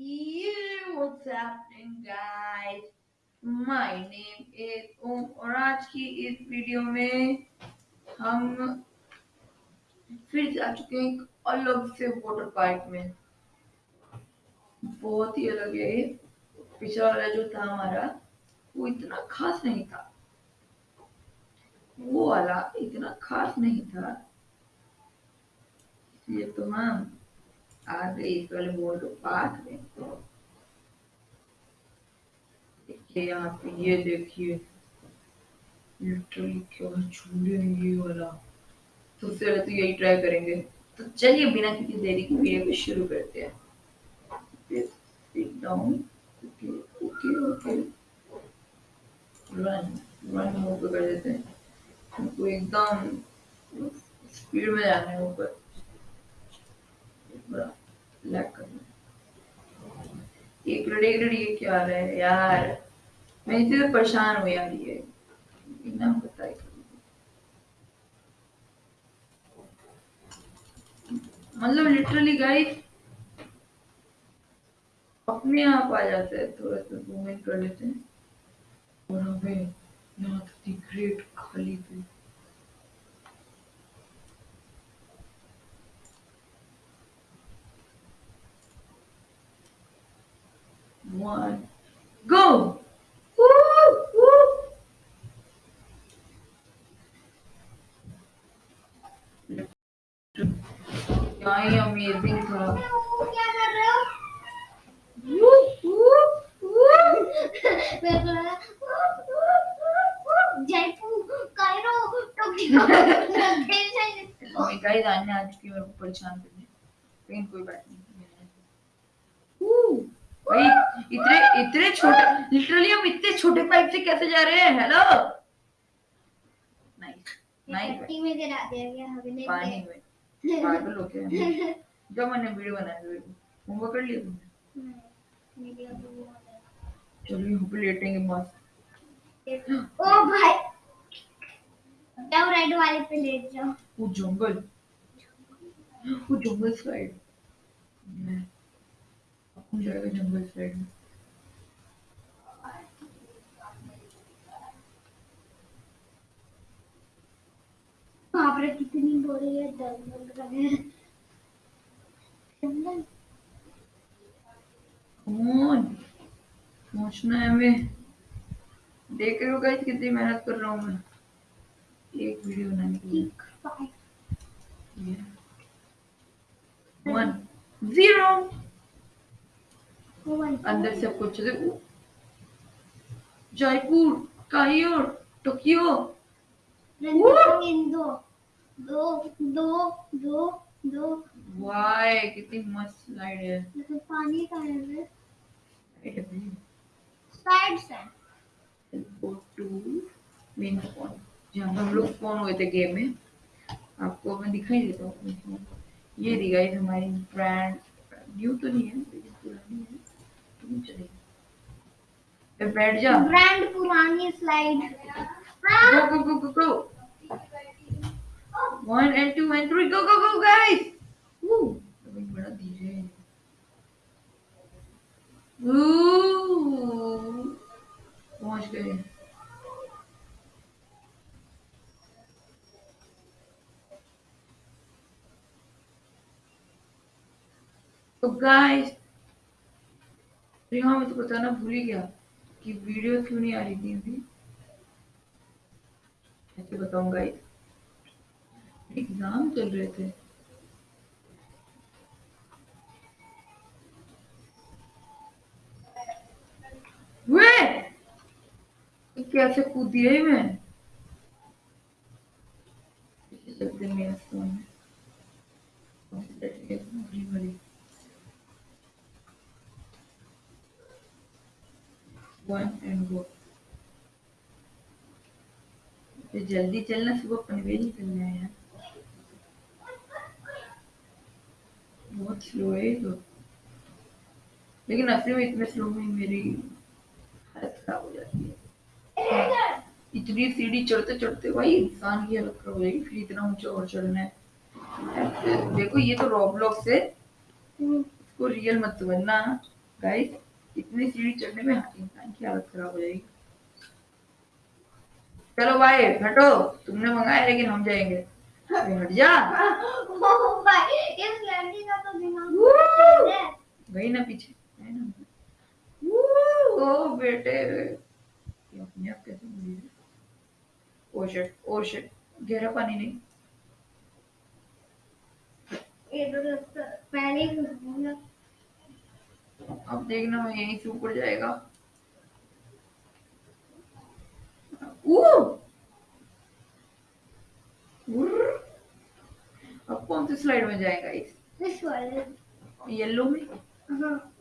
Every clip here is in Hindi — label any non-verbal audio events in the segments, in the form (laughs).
What's happening, guys? My name is ओम और आज की इस वीडियो में हम फिर जा चुके हैं अलग से वाटर पार्क में। बहुत ही अलग है ये। पिछला वाला जो था हमारा वो इतना खास नहीं था। वो वाला इतना खास नहीं था। इसलिए तो हम आ गए इस वाले वाटर पार्क में। देखिए यहाँ पे ये देखिए। लिटरली क्या ये वाला। तो पहले तो यही ट्राई करेंगे। तो चलिए बिना किसी देरी की वीडियो को शुरू करते हैं। Down. Okay okay okay. Run run कर देते हैं। हमको एकदम स्पीड में जाना है ऊपर। करना एक मिनट एक मिनट ये क्या आ रहा है? यार। मैं इसी से परेशान हूँ यार ये बिना बताए मतलब लिटरली गाइस अपने आप आ जाता है थोड़ा सा जूम इन कर लेते हैं। और हमें यहाँ द ग्रेट खाली पे। One, go! क्या ही अमेजिंग था क्या कर रहे हो गाइस आने आज की मेरे को परेशान करने लेकिन कोई बात नहीं भाई इतने इतने छोटे लिटरली हम इतने छोटे पाइप से कैसे जा रहे हैं हेलो नाइस नाइस में गिरा दिया गया नहीं पानी में पागल हो है। जब मैंने वीडियो बनाया होमवर्क कर लिया तुमने लेटेंगे मस्त ओ भाई। जाओ राइड वाले पे लेट जाओ। वो जंगल। वो जंगल साइड मैं कौन जाएगा जंगल साइड में। कितनी बोरी है जंगल का जंगल कौन पहुँचना है हमें। देख रहे हो गाइस कितनी मेहनत कर रहा हूँ मैं। एक वीडियो बनाने के लिए वन ज़ीरो अंदर से कुछ जयपुर काहियोर टोक्यो। इन दो दो दो दो। वाय कितनी मस्त स्लाइड है। लेकिन पानी का है Right साइड से go to main spawn. जहाँ हम लोग स्पॉन हुए थे गेम में। आपको मैं दिखाई देता हूँ. ये दी गाइस हमारी ब्रांड न्यू तो नहीं है लेकिन पुरानी है। तुम चलेगी बैठ जा। ब्रांड पुरानी slide go go go go go one and two and three. Go go go, guys! Woo! अभी तो गाइस यहाँ मैं तो बताना भूल ही गया कि वीडियो क्यों नहीं आ रही थी अभी? कैसे बताऊँ गाइस एग्ज़ाम चल रहे थे। वे! कैसे कूद दिया मैं? जल्दी चलना, सुबह पनवेल निकलना है यार। बहुत स्लो है तो। लेकिन असली में इतने स्लो में मेरी हालत खराब हो जाती है। इतनी सीढ़ी चढ़ते चढ़ते भाई इंसान की हालत खराब हो जाएगी फिर इतना ऊँचा और चढ़ना है। देखो ये तो रॉबलॉक्स से इसको रियल मत समझना गाइस इतनी सीढ़ी चढ़ने में इंसान की हालत खराब हो जाएगी। चलो भाई हटो। तुमने मंगाया लेकिन हम जाएँगे। अरे जा इस लड़की का तो दिमाग है गई ना। पीछे! ओ बेटे। ये अपने आप कैसे मुड़ी है? ओ शिट ओ शिट गहरा पानी नहीं। ये तो पहले ही अब देखना मैं यहीं से ऊपर जाएगा! अब कौन सी स्लाइड में जाएगा इस? इस वाले येलो में? हाँ।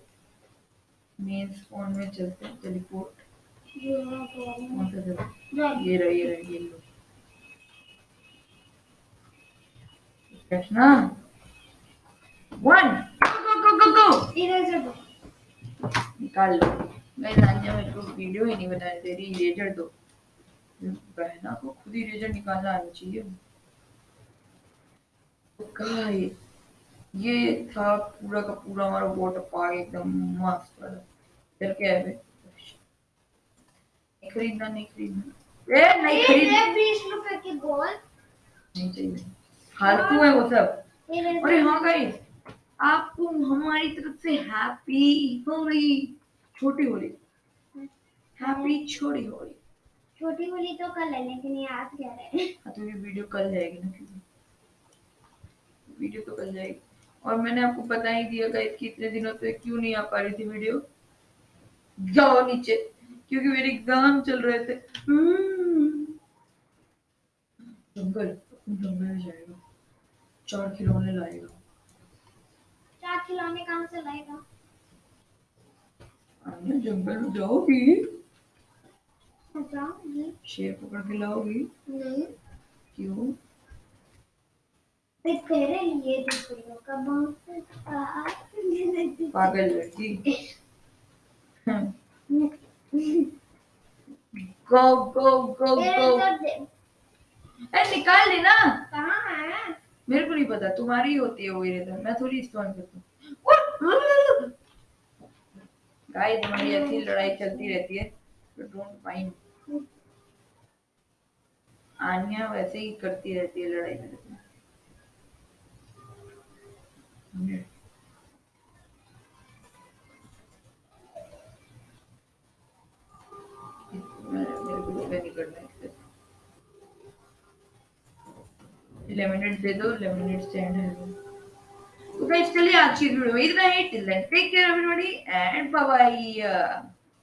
मेन फ़ोन में चलते हैं टेलीपोर्ट ये मैं। कह कौन सा चलता ये रहा ये रहा yellow Krishna one go go go go इधर से दो। निकाल लो। मैं नानिया मेरे को वीडियो ही नहीं बनाने दे रही इरेजर दो। बहना को खुद ही इरेजर निकालना आना चाहिए। गाइस ये था पूरा का पूरा हमारा वाटर पार्क एकदम मस्त वाला। चल के आए वे नहीं खरीदना नहीं खरीदना? ए नहीं खरीद ये बीस रुपए की बॉल नहीं चाहिए। फालतू है वो सब। अरे हाँ गाइस आपको हमारी तरफ़ से हैप्पी होली छोटी होली हैप्पी छोटी होली छोटी होली तो कल है लेकिन ये आज क्या है? हाँ तो ये वीडियो कल जाएगी ना। वीडियो तो कल जाएगी। और मैंने आपको बता ही दिया गाइस कि इतने दिनों से क्यों नहीं आ पा रही थी वीडियो। जाओ नीचे क्योंकि मेरे एग्ज़ाम चल रहे थे। हम्म। जंगल जंगल में जाएगा। चार खिलौने लाएगा। चार खिलौने कहाँ से लाएगा? जंगल में जाओगी? अच्छा शेर पकड़ के लाओगी? नहीं। क्यों? तेरे लिए का बहुत पागल लड़की गो गो गो गो ए निकाल लेना कहाँ है? मेरे को नहीं पता तुम्हारी होती है वो इरेजर मैं थोड़ी इस्तेमाल करता हूँ। गाइस हमारी ऐसी लड़ाई चलती रहती है तो डोंट माइंड (laughs) आनिया वैसे ही करती रहती है लड़ाई मेरे से। है इससे लेमिनेट दे दो लेमिनेट स्टैंड है तो गाइस चलिए आज की वीडियो में इतना ही till then take care everybody and bye bye